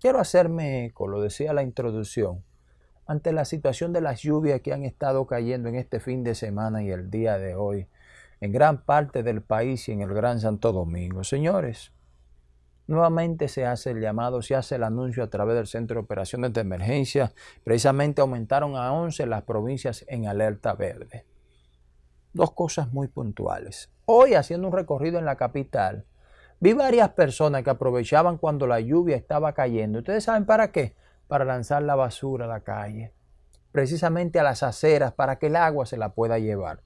Quiero hacerme eco, lo decía la introducción, ante la situación de las lluvias que han estado cayendo en este fin de semana y el día de hoy en gran parte del país y en el Gran Santo Domingo. Señores, nuevamente se hace el llamado, se hace el anuncio a través del Centro de Operaciones de Emergencia. Precisamente aumentaron a 11 las provincias en alerta verde. Dos cosas muy puntuales. Hoy, haciendo un recorrido en la capital, vi varias personas que aprovechaban cuando la lluvia estaba cayendo. ¿Ustedes saben para qué? Para lanzar la basura a la calle. Precisamente a las aceras para que el agua se la pueda llevar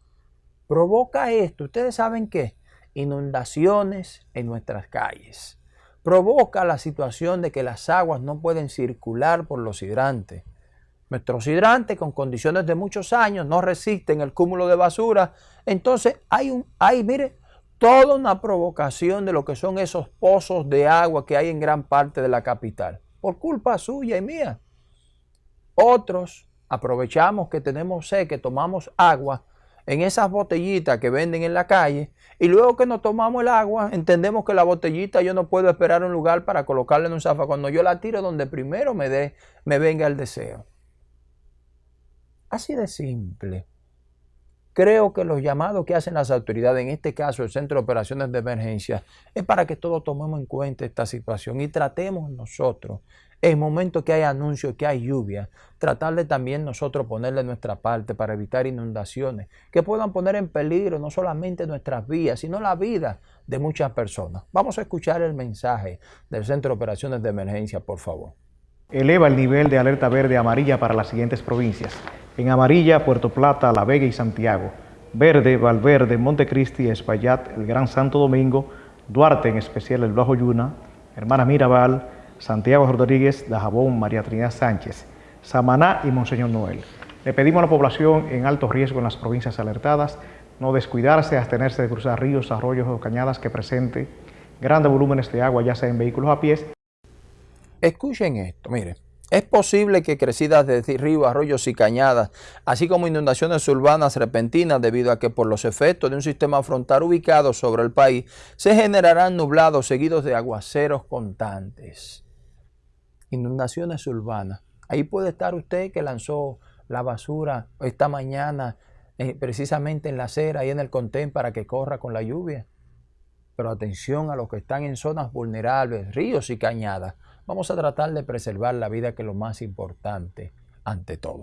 provoca esto, ustedes saben qué, inundaciones en nuestras calles. Provoca la situación de que las aguas no pueden circular por los hidrantes. Nuestros hidrantes con condiciones de muchos años no resisten el cúmulo de basura. Entonces hay, un, hay, mire, toda una provocación de lo que son esos pozos de agua que hay en gran parte de la capital. Por culpa suya y mía. Otros aprovechamos que tenemos sed, que tomamos agua en esas botellitas que venden en la calle y luego que nos tomamos el agua, entendemos que la botellita yo no puedo esperar un lugar para colocarla en un zafa cuando yo la tiro donde primero me, dé, me venga el deseo. Así de simple. Creo que los llamados que hacen las autoridades, en este caso el Centro de Operaciones de Emergencia, es para que todos tomemos en cuenta esta situación y tratemos nosotros, en momentos que hay anuncios, que hay lluvia, tratar de también nosotros ponerle nuestra parte para evitar inundaciones que puedan poner en peligro no solamente nuestras vías, sino la vida de muchas personas. Vamos a escuchar el mensaje del Centro de Operaciones de Emergencia, por favor. Eleva el nivel de alerta verde amarilla para las siguientes provincias. En amarilla, Puerto Plata, La Vega y Santiago. Verde, Valverde, Montecristi, Espaillat, el Gran Santo Domingo, Duarte, en especial el Bajo Yuna, Hermana Mirabal, Santiago Rodríguez, Dajabón, María Trinidad Sánchez, Samaná y Monseñor Noel. Le pedimos a la población en alto riesgo en las provincias alertadas no descuidarse, abstenerse de cruzar ríos, arroyos o cañadas que presenten grandes volúmenes de agua, ya sea en vehículos a pies. Escuchen esto, miren. Es posible que crecidas de ríos, arroyos y cañadas, así como inundaciones urbanas repentinas debido a que por los efectos de un sistema frontal ubicado sobre el país, se generarán nublados seguidos de aguaceros constantes. Inundaciones urbanas. Ahí puede estar usted que lanzó la basura esta mañana eh, precisamente en la acera y en el contén para que corra con la lluvia. Pero atención a los que están en zonas vulnerables, ríos y cañadas. Vamos a tratar de preservar la vida que es lo más importante ante todo.